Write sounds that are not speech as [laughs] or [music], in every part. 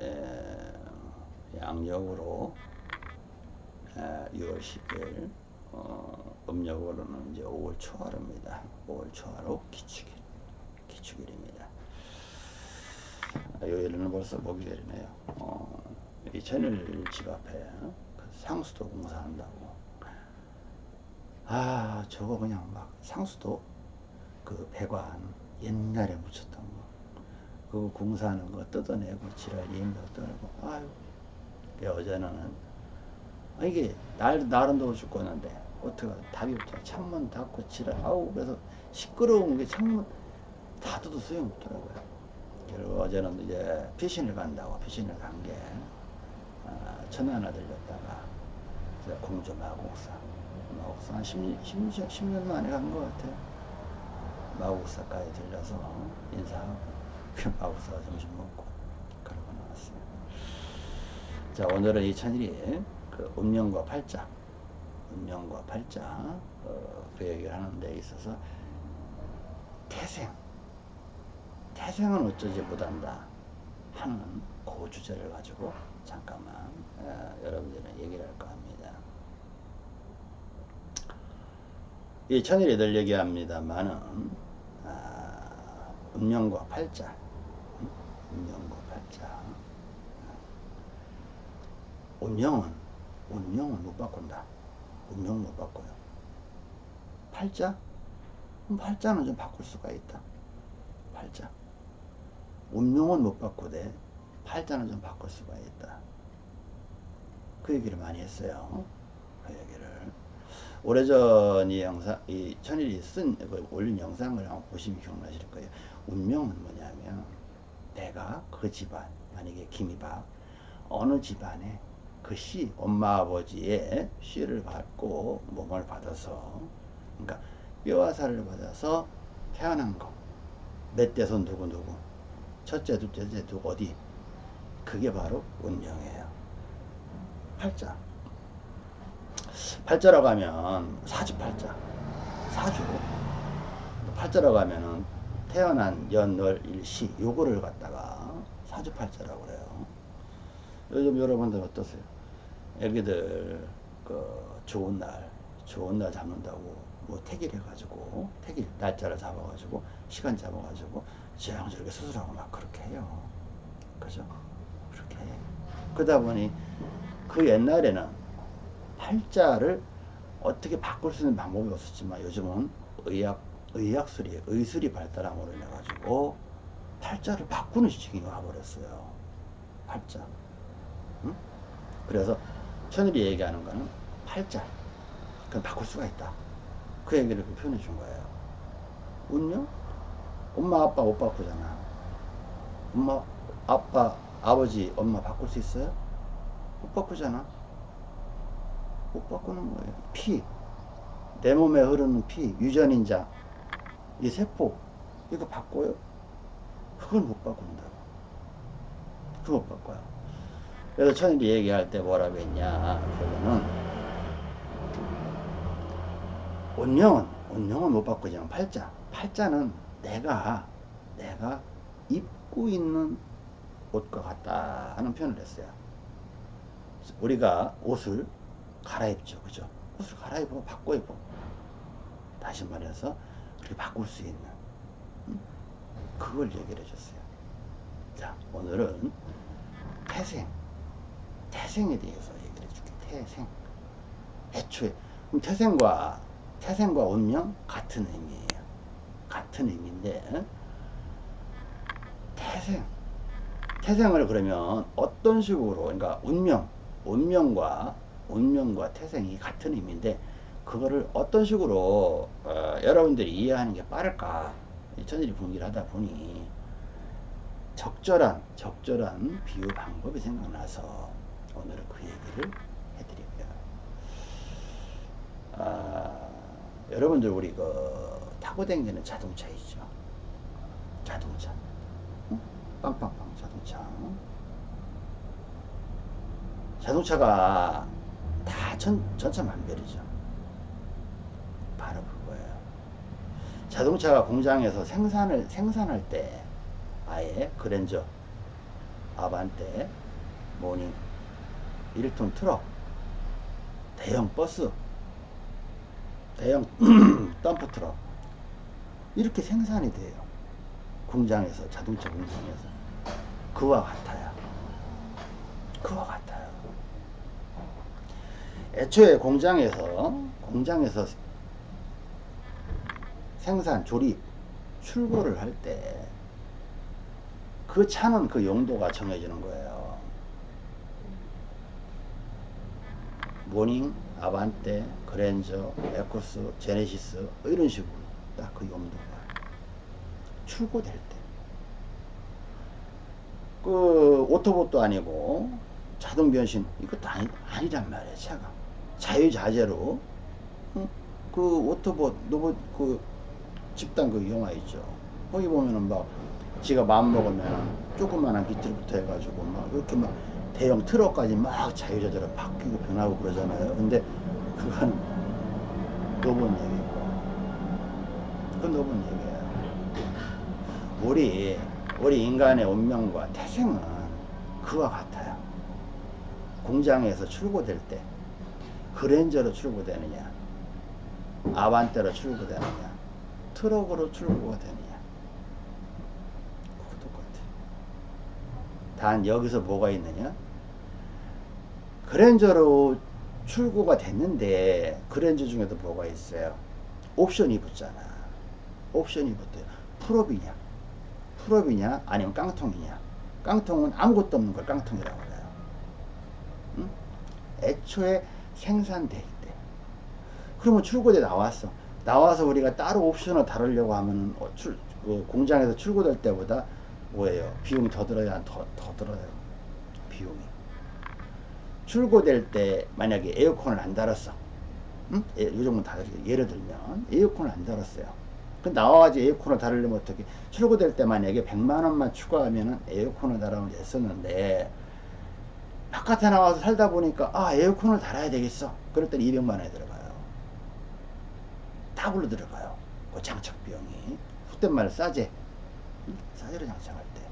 에, 양력으로 에, 6월 10일 어, 음력으로는 이제 5월 초하루입니다. 5월 초하루 기축일 기축일입니다. 아, 요일은 벌써 목요일이네요. 어, 이 천일 집 앞에 그 상수도 공사한다고. 아 저거 그냥 막 상수도 그 배관 옛날에 묻혔던 거. 그 공사하는 거 뜯어내고 지랄 예임도 떠내고. 아유 그 어제는. 아, 이게 날 날은 더워 죽겠는데 어떻게 답이 없잖아. 창문 닫고 지랄. 아우 그래서 시끄러운 게 창문 닫아도 소용없더라고요. 그리고 어제는 이제 피신을 간다고 피신을 간게 아, 천안에 들렸다가 공주 마곡사 마곡사 한 10, 10, 10년 만에 간 것 같아요. 마곡사까지 들려서 인사하고 그 마법사 점심 먹고 그러고 나왔어요. 자 오늘은 이 천일이 그 음령과 팔자 음령과 팔자 어, 그 얘기를 하는 데 있어서 태생 태생은 어쩌지 못한다 하는 그 주제를 가지고 잠깐만 어, 여러분들은 얘기를 할까 합니다. 이 천일이 늘 얘기합니다만은 아, 음령과 팔자 팔자. 운명은, 운명은 못 바꾼다. 운명 못 바꿔요. 팔자? 팔자는 좀 바꿀 수가 있다. 팔자. 운명은 못 바꾸되, 팔자는 좀 바꿀 수가 있다. 그 얘기를 많이 했어요. 그 얘기를. 오래전 이 영상, 이 천일이 쓴, 그 올린 영상을 한번 보시면 기억나실 거예요. 운명은 뭐냐면, 내가 그 집안 만약에 김이박 어느 집안에 그 씨, 엄마 아버지의 씨를 받고 몸을 받아서 그러니까 뼈와 살을 받아서 태어난 거. 넷대손 누구 누구. 첫째 둘째 셋째 누구 어디. 그게 바로 운명이에요. 팔자. 팔자라고 하면 사주 팔자. 사주. 팔자라고 하면은 태어난 연월 일시 요거를 갖다가 사주팔자라고 그래요. 요즘 여러분들 어떠세요? 애기들 그 좋은 날 좋은 날 잡는다고 뭐 택일 해가지고 택일 날짜를 잡아가지고 시간 잡아가지고 저렇게 수술하고 막 그렇게 해요. 그죠? 그렇게 해. 그러다 보니 그 옛날에는 팔자를 어떻게 바꿀 수 있는 방법이 없었지만 요즘은 의학 의학술이 의술이 발달함으로 인해 가지고 팔자를 바꾸는 시기가 와버렸어요. 팔자. 응? 그래서 천일이 얘기하는 거는 팔자. 그럼 바꿀 수가 있다. 그 얘기를 그 표현해 준 거예요. 운명? 엄마 아빠 못 바꾸잖아. 엄마 아빠 아버지 엄마 바꿀 수 있어요? 못 바꾸잖아. 못 바꾸는 거예요. 피. 내 몸에 흐르는 피, 유전인자. 이 세포 이거 바꿔요? 그걸 못 바꾼다고. 그거 못 바꿔요. 그래서 천일이 얘기할 때 뭐라고 했냐. 그거는 운명은 운명은 못 바꾸지만 팔자 팔자는 내가 내가 입고 있는 옷과 같다 하는 표현을 했어요. 우리가 옷을 갈아입죠. 그죠? 옷을 갈아입어 바꿔 입어. 다시 말해서 그렇게 바꿀 수 있는 그걸 얘기를 해줬어요. 자 오늘은 태생 태생에 대해서 얘기를 해줄게. 태생 애초에 그럼 태생과 태생과 운명 같은 의미예요. 같은 의미인데 태생 태생을 그러면 어떤 식으로 그러니까 운명 운명과 운명과 태생이 같은 의미인데 그거를 어떤 식으로 어, 여러분들이 이해하는 게 빠를까 천일이 분기를 하다 보니 적절한 적절한 비유 방법이 생각나서 오늘은 그 얘기를 해드릴게요. 아, 여러분들 우리 그 타고 다니는 자동차 있죠. 자동차. 응? 빵빵빵 자동차. 자동차가 다 전, 천차만별이죠. 바로 그거예요. 자동차가 공장에서 생산을 생산할 때 아예 그랜저 아반떼, 모닝, 1톤 트럭, 대형 버스, 대형 [clears throat] 덤프 트럭 이렇게 생산이 돼요. 공장에서 자동차 공장에서 그와 같아요. 그와 같아요. 애초에 공장에서 공장에서 생산 조립 출고를 할 때 그 차는 그 용도가 정해지는 거예요. 모닝, 아반떼, 그랜저, 에쿠스, 제네시스 이런 식으로 딱 그 용도가 출고될 때. 그 오토봇도 아니고 자동 변신 이것도 아니, 아니란 말이에요 차가 자유자재로 응? 그 오토봇 로봇 그 집단 그 영화 있죠. 거기 보면은 막 지가 마음 먹으면 조그만한 비틀부터 해가지고 막 이렇게 막 대형 트럭까지 막 자유자재로 바뀌고 변하고 그러잖아요. 근데 그건 로봇 얘기고. 그건 로봇 얘기예요. 우리 우리 인간의 운명과 태생은 그와 같아요. 공장에서 출고될 때 그랜저로 출고되느냐 아반떼로 출고되느냐 트럭으로 출고가 되느냐? 그거 똑같아요. 단 여기서 뭐가 있느냐? 그랜저로 출고가 됐는데 그랜저 중에도 뭐가 있어요? 옵션이 붙잖아. 옵션이 붙어요. 풀업이냐? 풀업이냐? 아니면 깡통이냐? 깡통은 아무것도 없는 걸 깡통이라고 그래요. 응? 애초에 생산될 때 그러면 출고돼 나왔어 나와서 우리가 따로 옵션을 다루려고 하면 어, 출, 그 공장에서 출고될 때보다 뭐예요? 비용이 더 들어야 더, 더 들어요. 비용이. 출고될 때 만약에 에어컨을 안 달았어. 응? 예, 요즘은 다르게 예를 들면 에어컨을 안 달았어요. 그 나와가지고 에어컨을 달으려면 어떻게? 출고될 때 만약에 100만원만 추가하면은 에어컨을 달아면 됐었는데 바깥에 나와서 살다 보니까 아 에어컨을 달아야 되겠어. 그럴 땐 200만원이 들어가요 더블로 들어가요. 그 비용이. 헛된 말 싸제. 싸제로 장착할 때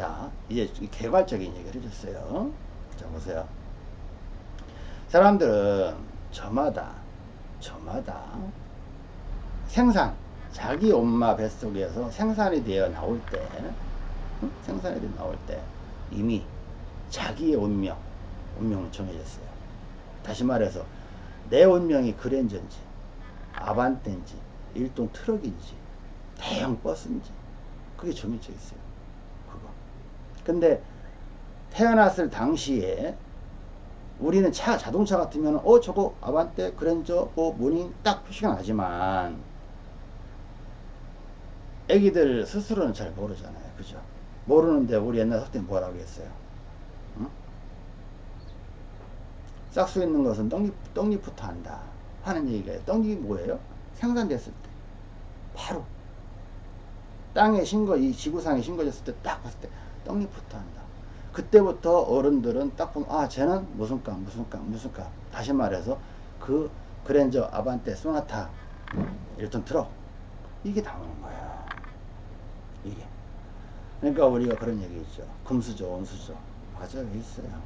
자 이제 개괄적인 얘기를 해줬어요. 자 보세요. 사람들은 저마다 저마다 생산 자기 엄마 뱃속에서 생산이 되어 나올 때 응? 생산이 되어 나올 때 이미 자기의 운명 운명은 정해졌어요. 다시 말해서 내 운명이 그랜저인지 아반떼인지 일톤 트럭인지 대형 버스인지 그게 정해져 있어요 그거 근데 태어났을 당시에 우리는 차 자동차 같으면 어 저거 아반떼 그랜저 뭐 모닝 딱 표시가 나지만 애기들 스스로는 잘 모르잖아요. 그죠? 모르는데 우리 옛날 학생 뭐라고 했어요? 응? 싹수 있는 것은 떡잎, 떡잎부터 한다. 하는 얘기가 떡잎이 뭐예요? 생산됐을 때. 바로. 땅에 신거, 이 지구상에 신거졌을 때 딱 봤을 때 떡잎부터 한다. 그때부터 어른들은 딱 보면, 아, 쟤는 무슨 값, 무슨 값, 무슨 값. 다시 말해서 그 그랜저, 아반떼, 소나타, 일톤 트럭. 이게 나오는 거예요. 이게. 그러니까 우리가 그런 얘기 있죠. 금수저, 원수저. 맞아요. 있어요.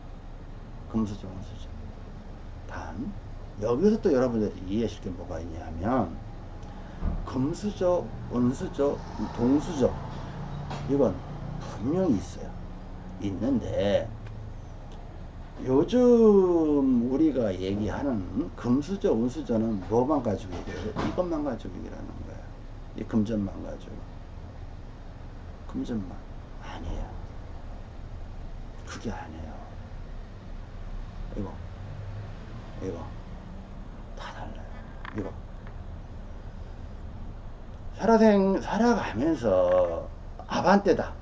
금수저, 원수저. 단, 여기서 또 여러분들이 이해하실 게 뭐가 있냐면, 금수저, 원수저, 동수저. 이건 분명히 있어요. 있는데, 요즘 우리가 얘기하는 금수저, 운수저는 뭐만 가지고 얘기해요? 이것만 가지고 얘기하는 거예요. 이 금전만 가지고. 금전만 아니에요. 그게 아니에요. 이거 이거. 다 달라요. 이거. 살아생 살아가면서 아반떼다.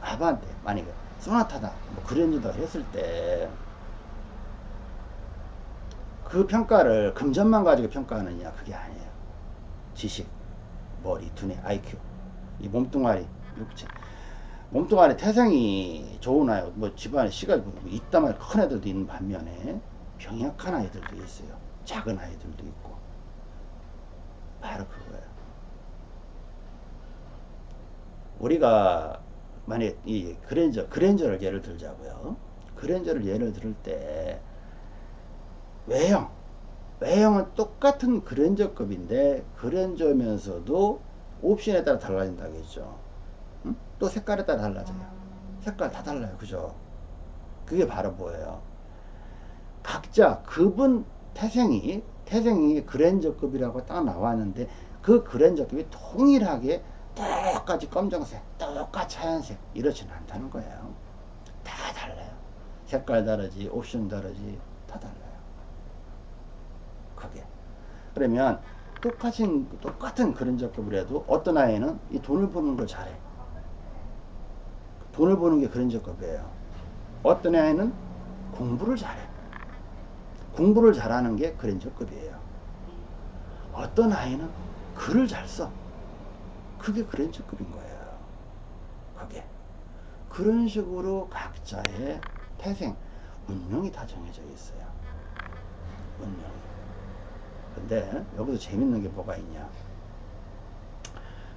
아반떼 만약에 소나타다 뭐 그랜저다 했을 때 그 평가를 금전만 가지고 평가하느냐 그게 아니에요. 지식 머리 두뇌 IQ 이 몸뚱아리 육체. 몸뚱아리 태생이 아이, 뭐 집안에 씨가 있다만 큰 애들도 있는 반면에 병약한 아이들도 있어요. 작은 아이들도 있고. 바로 그거예요. 우리가 만약에 이 그랜저, 그랜저를 예를 들자고요. 그랜저를 예를 들을 때 외형, 외형은 똑같은 그랜저급인데 그랜저면서도 옵션에 따라 달라진다고 했죠. 응? 또 색깔에 따라 달라져요. 색깔 다 달라요. 그죠? 그게 바로 뭐예요? 각자 급은 태생이 태생이 그랜저급이라고 딱 나왔는데 그 그랜저급이 동일하게 똑같이 검정색, 똑같이 하얀색 이렇지는 않다는 거예요. 다 달라요. 색깔 다르지, 옵션 다르지, 다 달라요. 그게. 그러면 똑같은 똑같은 그랜저급을 해도 어떤 아이는 이 돈을 버는 걸 잘해. 돈을 버는 게 그랜저급이에요. 어떤 아이는 공부를 잘해. 공부를 잘하는 게 그랜저급이에요. 어떤 아이는 글을 잘 써. 그게 그랜저급인 거예요. 그게. 그런 식으로 각자의 태생, 운명이 다 정해져 있어요. 운명이. 근데 여기서 재밌는 게 뭐가 있냐.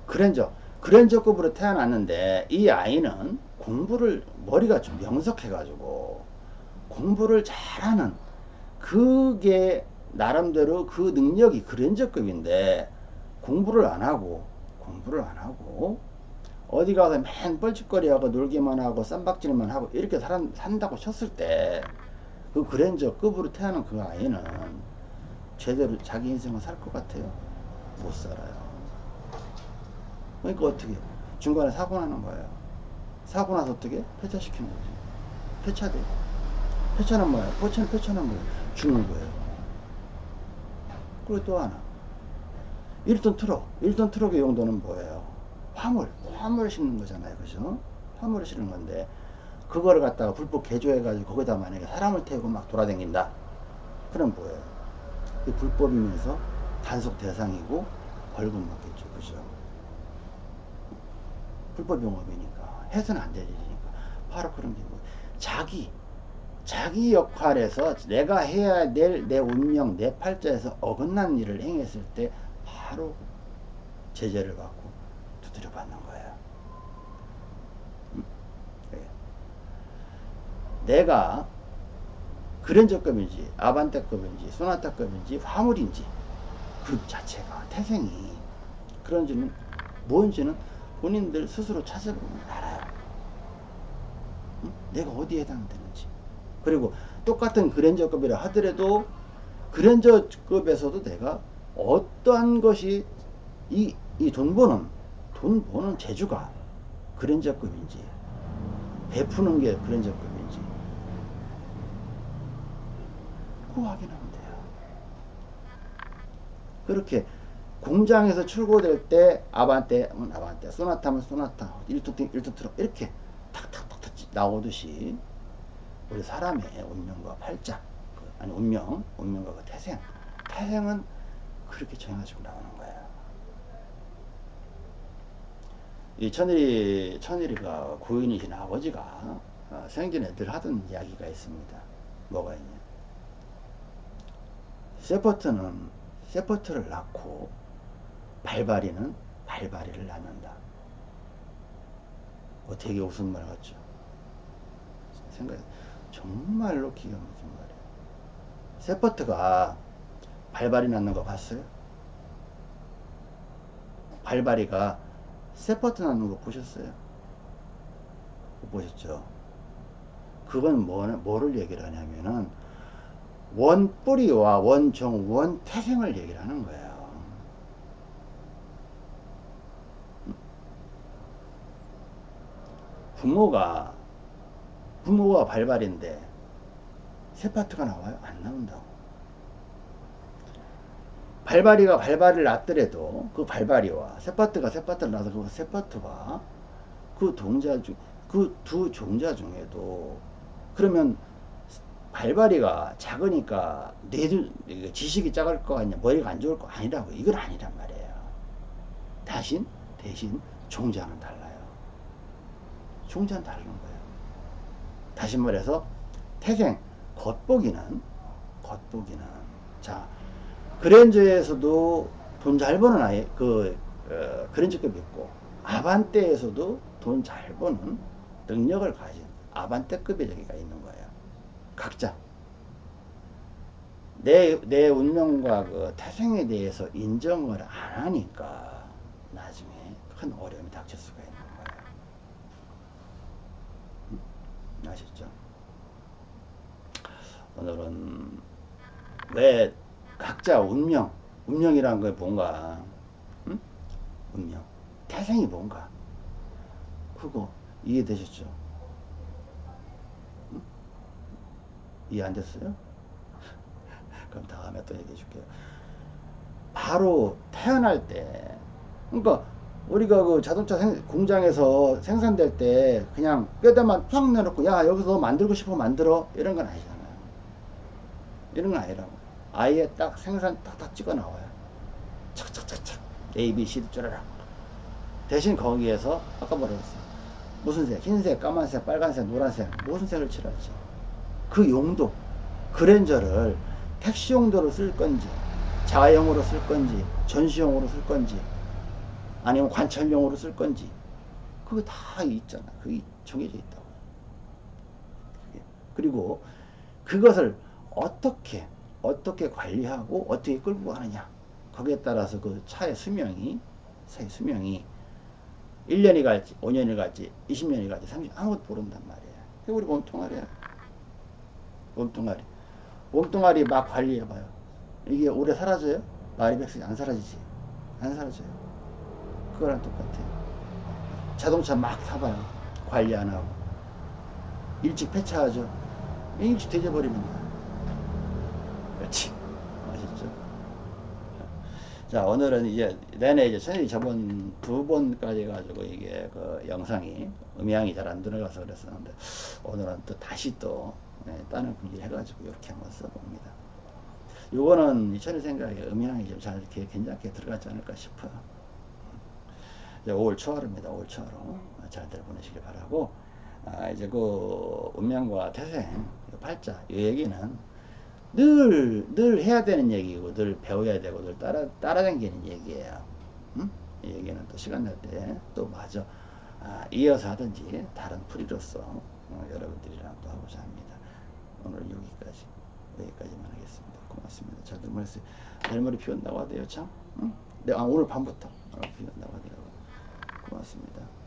그랜저, 그랜저급으로 태어났는데 이 아이는 공부를 머리가 좀 명석해가지고 공부를 잘하는 그게 나름대로 그 능력이 그랜저급인데 공부를 안 하고 공부를 안 하고 어디 가서 맨 뻘짓거리하고 놀기만 하고 쌈박질만 하고 이렇게 살, 산다고 쳤을 때 그 그랜저급으로 태어난 그 아이는 제대로 자기 인생을 살 것 같아요? 못 살아요. 그러니까 어떻게 중간에 사고 나는 거예요. 사고 나서 어떻게 폐차시키는 거지. 폐차돼. 폐차는 뭐야? 폐차는 폐차는 뭐야? 죽는 거예요. 그리고 또 하나. 1톤 트럭. 1톤 트럭의 용도는 뭐예요? 화물. 화물을 싣는 거잖아요. 그죠? 화물을 싣는 건데, 그거를 갖다가 불법 개조해가지고 거기다 만약에 사람을 태우고 막 돌아다닌다. 그럼 뭐예요? 이 불법이면서 단속 대상이고 벌금 먹겠죠. 그죠? 불법 용업이니까. 해서는 안 되니까. 바로 그런 게 뭐, 자기, 자기 역할에서 내가 해야 될 내 운명, 내 팔자에서 어긋난 일을 행했을 때 바로 제재를 받고 두드려 받는 거예요. 음? 네. 내가 그랜저급인지 아반떼급인지 소나타급인지 화물인지 그 자체가 태생이 그런지는 뭔지는 본인들 스스로 찾아보면 알아요. 응? 내가 어디에 해당되는지. 그리고 똑같은 그랜저급이라 하더라도 그랜저급에서도 내가 어떠한 것이 이, 이 돈 버는, 돈 버는 재주가 그랜저급인지, 베푸는 게 그랜저급인지, 그거 확인하면 돼요. 그렇게 공장에서 출고될 때 아반떼 하면 아반떼, 소나타 하면 소나타, 1톤, 1톤 트럭 이렇게 탁탁탁탁 나오듯이 우리 사람의 운명과 팔자, 그, 아니 운명, 운명과 그 태생, 태생은 그렇게 정해가지고 나오는 거예요. 이 천일이, 천일이가 고인이신 아버지가 어, 생전에 늘 하던 이야기가 있습니다. 뭐가 있냐. 세포트는 세포트를 낳고 발바리는 발바리를 낳는다. 뭐 되게 웃은 말 같죠? 생각 정말로 기가 막힌 말이에요. 세포트가 발발이 낳는 거 봤어요? 발발이가 세포트 낳는 거 보셨어요? 못 보셨죠? 그건 뭐, 뭐를 얘기를 하냐면은 원뿌리와 원종, 원태생을 얘기를 하는 거예요. 부모가 부모가 발발인데 세 파트가 나와요? 안 나온다고. 발발이가 발발을 낳더라도 그 발발이와 세 파트가 세 파트를 낳아서 그 세 파트와 그 동자 중, 그 두 종자 중에도 그러면 발발이가 작으니까 뇌 지식이 작을 거 아니냐 머리가 안 좋을 거 아니라고 이건 아니란 말이에요. 대신 대신 종자는 달라요. 종자는 다르는 거예요. 다시 말해서 태생 겉보기는 겉보기는 자 그랜저에서도 돈 잘 버는 아이 그 어, 그랜저급 있고 아반떼에서도 돈 잘 버는 능력을 가진 아반떼급의 저기가 있는 거예요. 각자. 내, 내 운명과 그 태생에 대해서 인정을 안 하니까 나중에 큰 어려움이 닥칠 수가 있는 거예요. 음? 아셨죠? 오늘은 왜 각자 운명, 운명이란 게 뭔가, 응? 운명, 태생이 뭔가, 그거 이해되셨죠? 응? 이해 안 됐어요? [laughs] 그럼 다음에 또 얘기해 줄게요. 바로 태어날 때, 그러니까 우리가 그 자동차 생, 공장에서 생산될 때 그냥 뼈대만 팍 내놓고 야 여기서 너 만들고 싶어 만들어 이런 건 아니잖아요. 이런 건 아니라고. 아예 딱 생산 딱딱 찍어 나와요. 착착착착 A, B, C, 쭈라락. 대신 거기에서 아까 뭐라 그랬어요? 무슨 색? 흰색, 까만색, 빨간색, 노란색 무슨 색을 칠할지 그 용도 그랜저를 택시 용도로 쓸 건지 자가용으로 쓸 건지 전시용으로 쓸 건지 아니면 관찰용으로 쓸 건지. 그거 다 있잖아. 그게 정해져 있다고. 그리고 그것을 어떻게 어떻게 관리하고 어떻게 끌고 가느냐. 거기에 따라서 그 차의 수명이 차의 수명이 1년이 갈지 5년이 갈지 20년이 갈지 30년 아무것도 모른단 그게 우리 몸뚱아리야. 몸뚱아리. 몸뚱아리 막 관리해봐요. 이게 오래 사라져요? 마리백스 안 사라지지? 안 사라져요 그거랑 똑같아요 자동차 막 타봐요 관리 안 하고 일찍 폐차하죠 일찍 되져버립니다 그렇지. 아셨죠? 자, 오늘은 이제, 내내 이제 선생님이 저번 두 번까지 가지고 이게 그 영상이 음향이 잘 안 들어가서 그랬었는데, 오늘은 또 다시 또, 네, 다른 분기 해가지고 이렇게 한번 써봅니다. 요거는 저는 생각에 음향이 좀 잘 이렇게 괜찮게 들어가지 않을까 싶어요. 이제 5월 초하루입니다. 5월 초하루. 잘들 보내시길 바라고, 아, 이제 그 운명과 태생, 팔자, 이 얘기는 늘, 늘 해야 되는 얘기고, 늘 배워야 되고, 늘 따라, 따라다니는 얘기예요. 응? 이 얘기는 또 시간 날 때 또 마저 아, 이어서 하든지 다른 풀이로서 어, 여러분들이랑 또 하고자 합니다. 오늘 여기까지, 여기까지만 하겠습니다. 고맙습니다. 잘들 보냈어요. 내일 모레 비 온다고 하대요, 참? 응? 네, 아, 오늘 밤부터 어, 비 온다고 하더라고요. 고맙습니다.